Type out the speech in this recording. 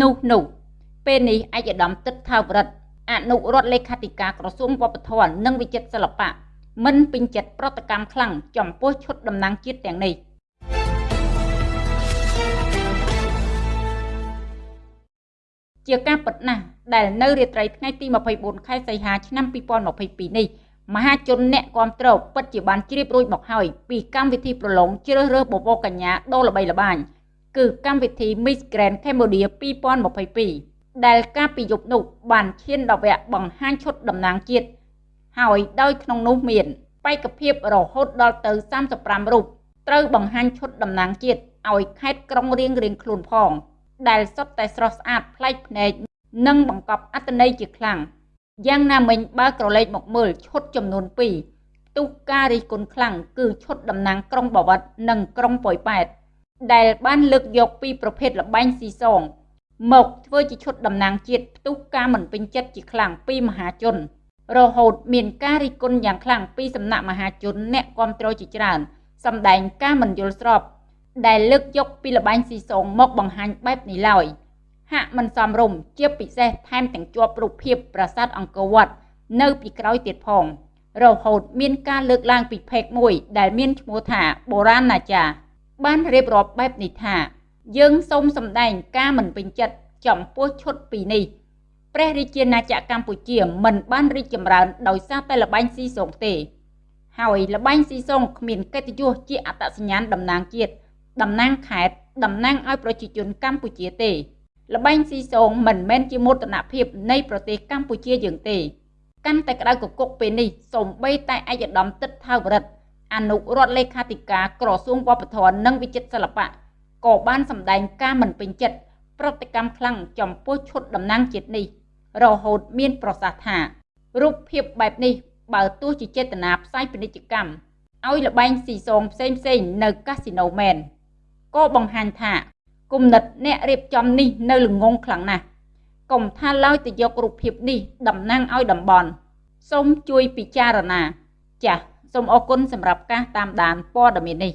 នោះនោះពេលនេះឯកឧត្តមទឹកថាវរិទ្ធអនុរដ្ឋលេខាធិការក្រសួងវប្បធម៌និងវិចិត្រសិល្បៈមិនពេញចិត្តប្រតិកម្មខ្លាំងចំពោះឈុតតំណាងជាតិទាំងនេះជាការពិតណាស់ដែលនៅរាត្រីថ្ងៃទី24ខែសីហាឆ្នាំ2022នេះមហាជនអ្នកគ្រប់គ្រងពិតជាបានជ្រាបរួចមកហើយពីកម្មវិធីប្រឡងជ្រើសរើសបបោកញ្ញាដ៏ល្បីល្បាញ គឺកម្មវិធី Miss Grand Cambodia 2022ដែលកាលពីយប់នោះបានឈានដល់វគ្គបង្ហាញឈុតតំណាងជាតិហើយដោយក្នុងនោះមានបេក្ខភាពរហូតដល់ទៅ35រូបត្រូវបង្ហាញឈុតតំណាងជាតិឲ្យខេត្តក្រុងរៀងរៀងខ្លួនផង ដែលសុទ្ធតែស្រស់ស្អាតប្លែកភ្នែកនិងបង្កប់អត្ថន័យជាខ្លាំងយ៉ាងណាមិញបើក្រឡេកមកមើលឈុតចំនួន2ផ្ទុះការរិះគន់ខ្លាំងគឺឈុតតំណាងក្រុងបាវិតនិងក្រុងប៉ោយប៉ែត ដែលបានលើកយកពីប្រភេទលបែងស៊ីសង មកធ្វើជាឈុតតំណាងជាតិផ្ទុះការមិនពេញចិត្តជាខ្លាំងពីមហាជន រហូតមានការរិះគន់យ៉ាងខ្លាំងពីសំណាក់មហាជនអ្នកគ្រប់គ្រងជាច្រើនសម្ដែងការមិនយល់ស្របដែលលើកយកពីលបែងស៊ីសងមកបង្ហាញបែបនេះឡើយ។ហាក់មិនសមរម្យជាពិសេសថែមទាំងជាប់រូបភាពប្រាសាទអង្គរវត្តនៅពីក្រោយទៀតផង រហូតមានការលើកឡើងពីផេកមួយដែលមានឈ្មោះថាបុរាណណាចារ បានរៀបរាប់បែបនេះថា យើងសូមសម្ដែងការមិនពេញចិត្តចំពោះឈុតពីនេះព្រះរាជាណាចក្រកម្ពុជា មិនបានរីកចម្រើនដោយសារតែលបែងស៊ីសងទេ ហើយលបែងស៊ីសងគ្មានកិត្តិយសជាអត្តសញ្ញាណតំណាងជាតិតំណាងខេត្តតំណាងឲ្យប្រជាជនកម្ពុជាទេល្បែងស៊ីសងមិនមែនជាមោទនភាពនៃប្រទេសកម្ពុជាយើងទេ កាន់តែក្តៅកគុកពេលនេះសូម្បីតែឯកឧត្តមទឹកថាវរិទ្ធ អនុរដ្ឋលេខាធិការក្រសួងវប្បធម៌និងវិចិត្រសិល្បៈក៏បានសម្ដែងការមិនពេញចិត្តប្រតិកម្មខ្លាំងចំពោះឈុតតំណាងជាតិនេះ រហូតមានប្រសាសន៍ថារូបភាពបែបនេះបើទោះជាចេតនាផ្សាយពាណិជ្ជកម្មឲ្យលបែងស៊ីសងផ្សេងផ្សេងនៅកាស៊ីណូមែនក៏បង្ហាញថាគំនិតអ្នករៀបចំនេះនៅល្ងងខ្លាំងណាស់កុំថាឡើយទៅយករូបភាពនេះតំណាងឲ្យតំបន់សូមជួយពិចារណាចាស សូមអរគុណសម្រាប់ការតាមដានព័ត៌មាននេះ